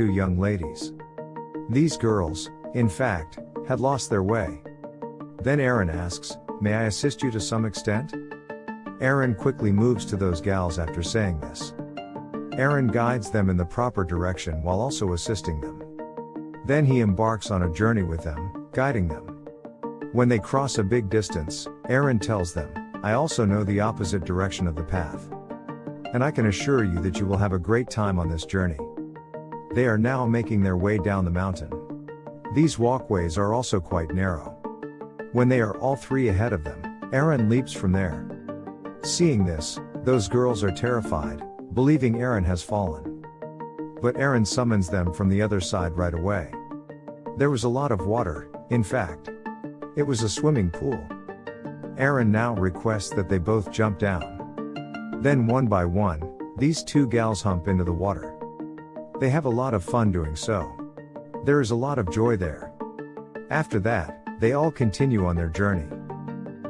two young ladies. These girls, in fact, had lost their way. Then Aaron asks, May I assist you to some extent? Aaron quickly moves to those gals after saying this. Aaron guides them in the proper direction while also assisting them. Then he embarks on a journey with them, guiding them. When they cross a big distance, Aaron tells them, I also know the opposite direction of the path. And I can assure you that you will have a great time on this journey. They are now making their way down the mountain. These walkways are also quite narrow. When they are all three ahead of them, Aaron leaps from there. Seeing this, those girls are terrified, believing Aaron has fallen. But Aaron summons them from the other side right away. There was a lot of water, in fact. It was a swimming pool. Aaron now requests that they both jump down. Then one by one, these two gals hump into the water. They have a lot of fun doing so. There is a lot of joy there. After that, they all continue on their journey.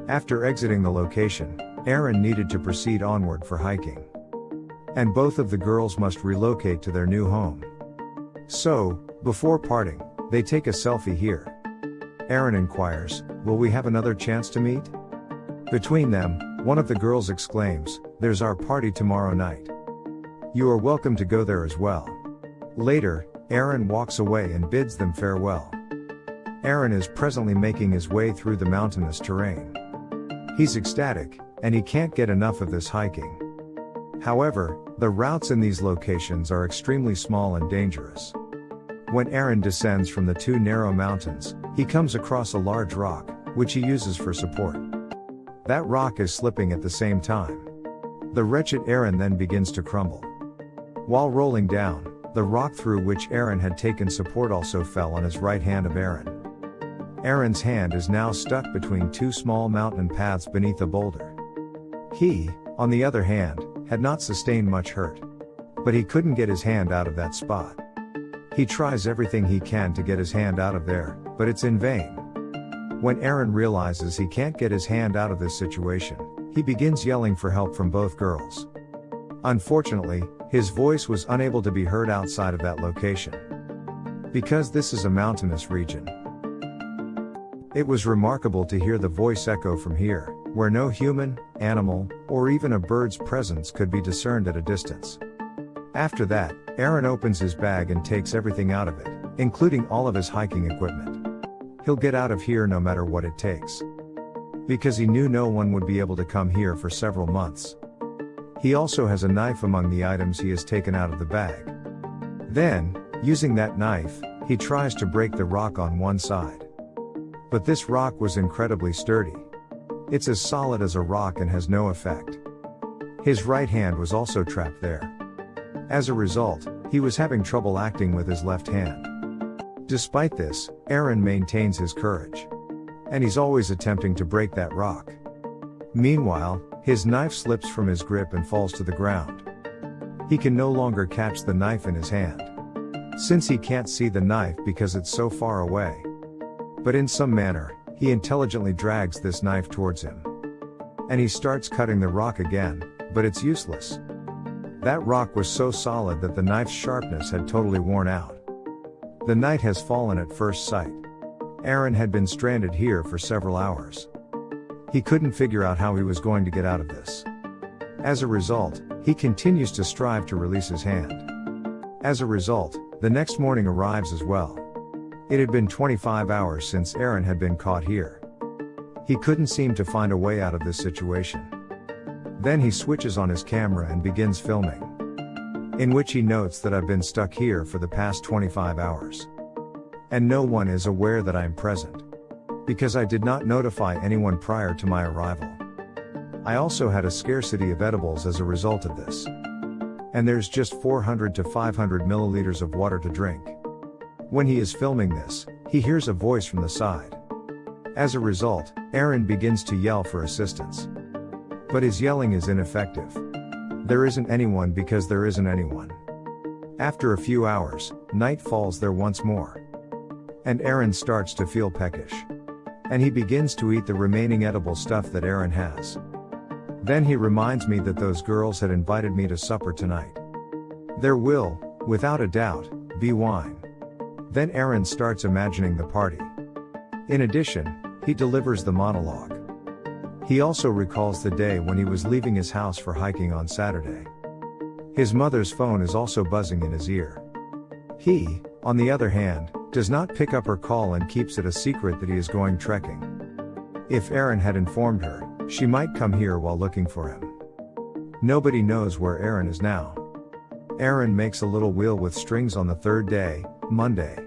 After exiting the location, Aaron needed to proceed onward for hiking. And both of the girls must relocate to their new home. So, before parting, they take a selfie here. Aaron inquires, Will we have another chance to meet? Between them, one of the girls exclaims, There's our party tomorrow night. You are welcome to go there as well. Later, Aaron walks away and bids them farewell. Aaron is presently making his way through the mountainous terrain. He's ecstatic, and he can't get enough of this hiking. However, the routes in these locations are extremely small and dangerous. When Aaron descends from the two narrow mountains, he comes across a large rock, which he uses for support. That rock is slipping at the same time. The wretched Aaron then begins to crumble. While rolling down, the rock through which Aaron had taken support also fell on his right hand of Aaron. Aaron's hand is now stuck between two small mountain paths beneath a boulder. He, on the other hand, had not sustained much hurt. But he couldn't get his hand out of that spot. He tries everything he can to get his hand out of there, but it's in vain. When Aaron realizes he can't get his hand out of this situation, he begins yelling for help from both girls. Unfortunately, his voice was unable to be heard outside of that location. Because this is a mountainous region. It was remarkable to hear the voice echo from here, where no human, animal, or even a bird's presence could be discerned at a distance. After that, Aaron opens his bag and takes everything out of it, including all of his hiking equipment. He'll get out of here no matter what it takes. Because he knew no one would be able to come here for several months. He also has a knife among the items he has taken out of the bag. Then, using that knife, he tries to break the rock on one side. But this rock was incredibly sturdy. It's as solid as a rock and has no effect. His right hand was also trapped there. As a result, he was having trouble acting with his left hand. Despite this, Aaron maintains his courage. And he's always attempting to break that rock. Meanwhile, his knife slips from his grip and falls to the ground. He can no longer catch the knife in his hand. Since he can't see the knife because it's so far away. But in some manner, he intelligently drags this knife towards him. And he starts cutting the rock again, but it's useless. That rock was so solid that the knife's sharpness had totally worn out. The night has fallen at first sight. Aaron had been stranded here for several hours. He couldn't figure out how he was going to get out of this. As a result, he continues to strive to release his hand. As a result, the next morning arrives as well. It had been 25 hours since Aaron had been caught here. He couldn't seem to find a way out of this situation. Then he switches on his camera and begins filming. In which he notes that I've been stuck here for the past 25 hours. And no one is aware that I'm present. Because I did not notify anyone prior to my arrival. I also had a scarcity of edibles as a result of this. And there's just 400 to 500 milliliters of water to drink. When he is filming this, he hears a voice from the side. As a result, Aaron begins to yell for assistance. But his yelling is ineffective. There isn't anyone because there isn't anyone. After a few hours, night falls there once more. And Aaron starts to feel peckish. And he begins to eat the remaining edible stuff that Aaron has. Then he reminds me that those girls had invited me to supper tonight. There will, without a doubt, be wine. Then Aaron starts imagining the party. In addition, he delivers the monologue. He also recalls the day when he was leaving his house for hiking on Saturday. His mother's phone is also buzzing in his ear. He, on the other hand, does not pick up her call and keeps it a secret that he is going trekking. If Aaron had informed her, she might come here while looking for him. Nobody knows where Aaron is now. Aaron makes a little wheel with strings on the third day, Monday.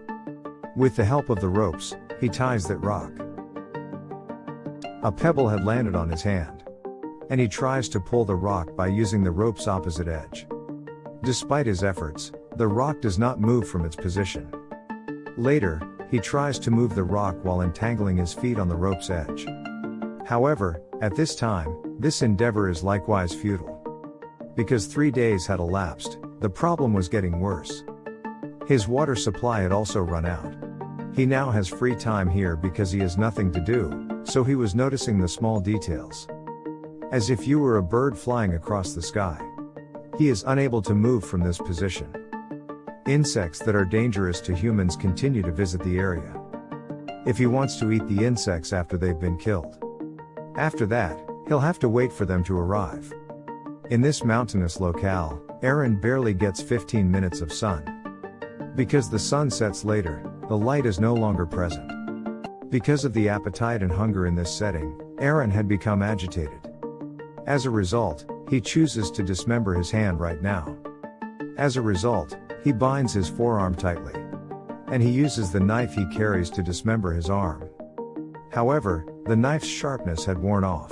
With the help of the ropes, he ties that rock. A pebble had landed on his hand. And he tries to pull the rock by using the rope's opposite edge. Despite his efforts, the rock does not move from its position. Later, he tries to move the rock while entangling his feet on the rope's edge. However, at this time, this endeavor is likewise futile. Because three days had elapsed, the problem was getting worse. His water supply had also run out. He now has free time here because he has nothing to do, so he was noticing the small details. As if you were a bird flying across the sky. He is unable to move from this position. Insects that are dangerous to humans continue to visit the area. If he wants to eat the insects after they've been killed. After that, he'll have to wait for them to arrive. In this mountainous locale, Aaron barely gets 15 minutes of sun. Because the sun sets later, the light is no longer present. Because of the appetite and hunger in this setting, Aaron had become agitated. As a result, he chooses to dismember his hand right now. As a result, he binds his forearm tightly. And he uses the knife he carries to dismember his arm. However, the knife's sharpness had worn off.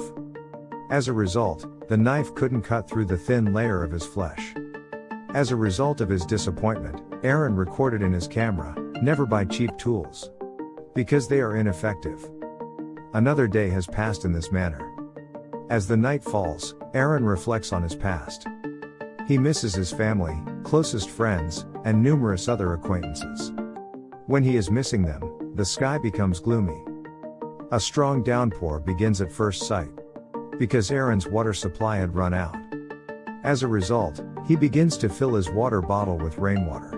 As a result, the knife couldn't cut through the thin layer of his flesh. As a result of his disappointment, Aaron recorded in his camera, never buy cheap tools. Because they are ineffective. Another day has passed in this manner. As the night falls, Aaron reflects on his past. He misses his family, closest friends, and numerous other acquaintances. When he is missing them, the sky becomes gloomy. A strong downpour begins at first sight because Aaron's water supply had run out. As a result, he begins to fill his water bottle with rainwater.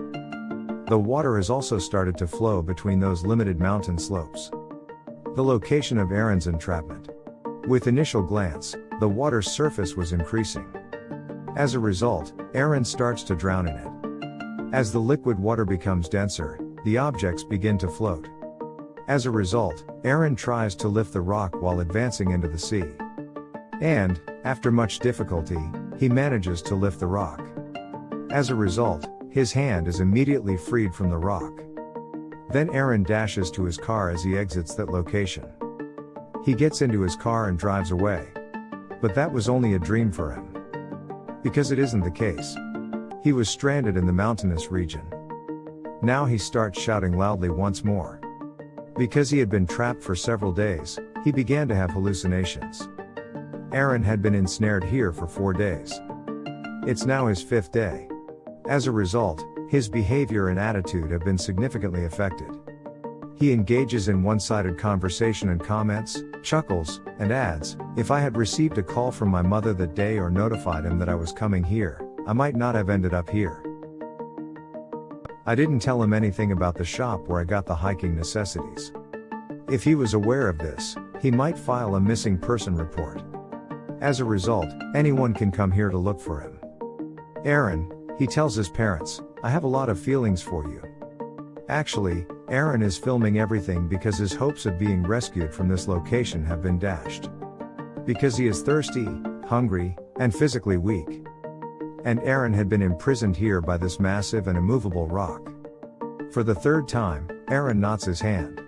The water has also started to flow between those limited mountain slopes. The location of Aaron's entrapment. With initial glance, the water's surface was increasing. As a result, Aaron starts to drown in it. As the liquid water becomes denser, the objects begin to float. As a result, Aaron tries to lift the rock while advancing into the sea. And, after much difficulty, he manages to lift the rock. As a result, his hand is immediately freed from the rock. Then Aaron dashes to his car as he exits that location. He gets into his car and drives away. But that was only a dream for him. Because it isn't the case. He was stranded in the mountainous region. Now he starts shouting loudly once more. Because he had been trapped for several days, he began to have hallucinations. Aaron had been ensnared here for four days. It's now his fifth day. As a result, his behavior and attitude have been significantly affected. He engages in one sided conversation and comments, chuckles, and adds If I had received a call from my mother that day or notified him that I was coming here, I might not have ended up here. I didn't tell him anything about the shop where I got the hiking necessities. If he was aware of this, he might file a missing person report. As a result, anyone can come here to look for him. Aaron, he tells his parents, I have a lot of feelings for you. Actually, Aaron is filming everything because his hopes of being rescued from this location have been dashed. Because he is thirsty, hungry, and physically weak. And Aaron had been imprisoned here by this massive and immovable rock. For the third time, Aaron knots his hand.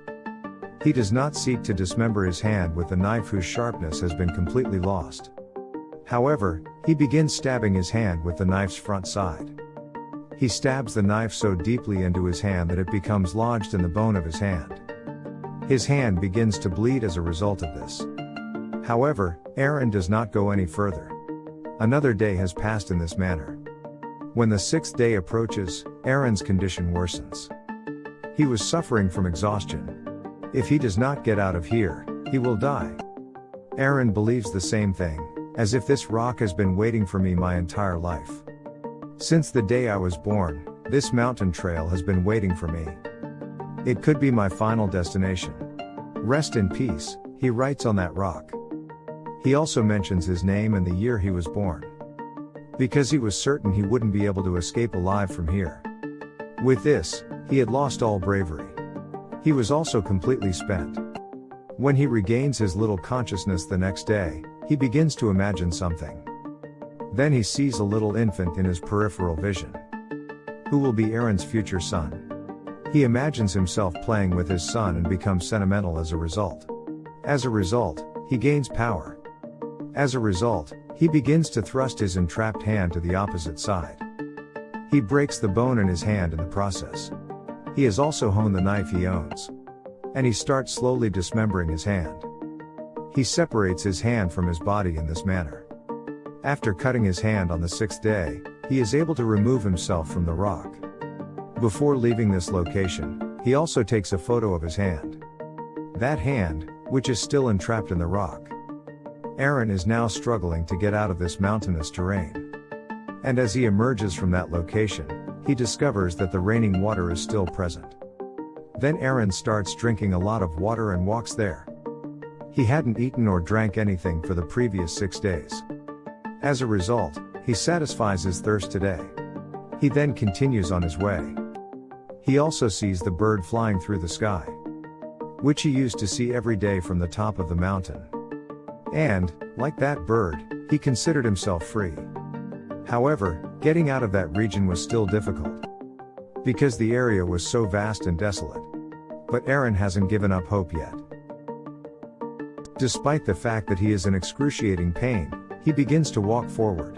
He does not seek to dismember his hand with a knife whose sharpness has been completely lost. However, he begins stabbing his hand with the knife's front side. He stabs the knife so deeply into his hand that it becomes lodged in the bone of his hand. His hand begins to bleed as a result of this. However, Aaron does not go any further. Another day has passed in this manner. When the sixth day approaches, Aaron's condition worsens. He was suffering from exhaustion, if he does not get out of here, he will die. Aaron believes the same thing, as if this rock has been waiting for me my entire life. Since the day I was born, This mountain trail has been waiting for me. It could be my final destination. Rest in peace, he writes on that rock. He also mentions his name and the year he was born. Because he was certain he wouldn't be able to escape alive from here. With this, he had lost all bravery. He was also completely spent. When he regains his little consciousness the next day, he begins to imagine something. Then he sees a little infant in his peripheral vision. Who will be Aaron's future son? He imagines himself playing with his son and becomes sentimental as a result. As a result, he gains power. As a result, he begins to thrust his entrapped hand to the opposite side. He breaks the bone in his hand in the process. He has also honed the knife he owns. And he starts slowly dismembering his hand. He separates his hand from his body in this manner. After cutting his hand on the sixth day, he is able to remove himself from the rock. Before leaving this location, he also takes a photo of his hand. That hand, which is still entrapped in the rock. Aaron is now struggling to get out of this mountainous terrain. And as he emerges from that location, he discovers that the raining water is still present. Then Aaron starts drinking a lot of water and walks there. He hadn't eaten or drank anything for the previous six days. As a result, he satisfies his thirst today. He then continues on his way. He also sees the bird flying through the sky, which he used to see every day from the top of the mountain. And, like that bird, he considered himself free. However, getting out of that region was still difficult. Because the area was so vast and desolate. But Aaron hasn't given up hope yet. Despite the fact that he is in excruciating pain, he begins to walk forward.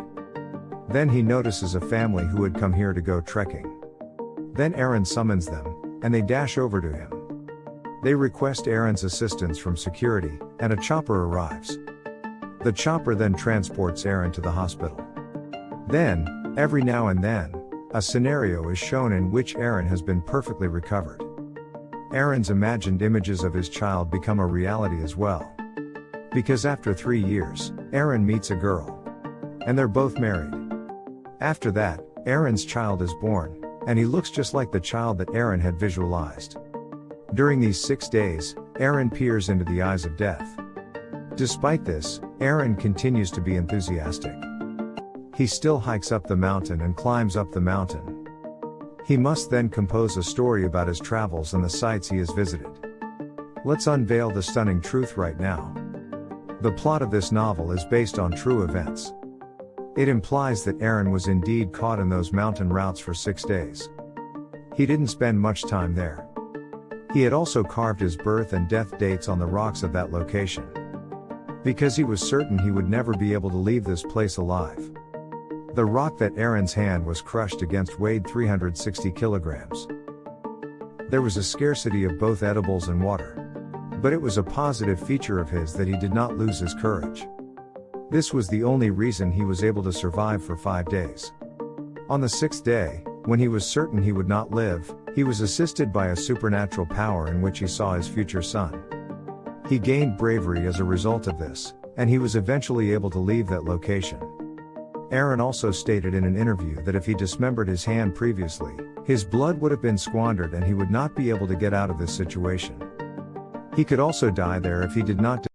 Then he notices a family who had come here to go trekking. Then Aaron summons them, and they dash over to him. They request Aaron's assistance from security, and a chopper arrives. The chopper then transports Aaron to the hospital. Then, every now and then, a scenario is shown in which Aaron has been perfectly recovered. Aaron's imagined images of his child become a reality as well. Because after three years, Aaron meets a girl. And they're both married. After that, Aaron's child is born, and he looks just like the child that Aaron had visualized. During these six days, Aaron peers into the eyes of death. Despite this, Aaron continues to be enthusiastic. He still hikes up the mountain and climbs up the mountain. He must then compose a story about his travels and the sites he has visited. Let's unveil the stunning truth right now. The plot of this novel is based on true events. It implies that Aaron was indeed caught in those mountain routes for six days. He didn't spend much time there. He had also carved his birth and death dates on the rocks of that location. Because he was certain he would never be able to leave this place alive. The rock that Aaron's hand was crushed against weighed 360 kilograms. There was a scarcity of both edibles and water. But it was a positive feature of his that he did not lose his courage. This was the only reason he was able to survive for five days. On the sixth day, when he was certain he would not live, he was assisted by a supernatural power in which he saw his future son. He gained bravery as a result of this, and he was eventually able to leave that location. Aaron also stated in an interview that if he dismembered his hand previously, his blood would have been squandered and he would not be able to get out of this situation. He could also die there if he did not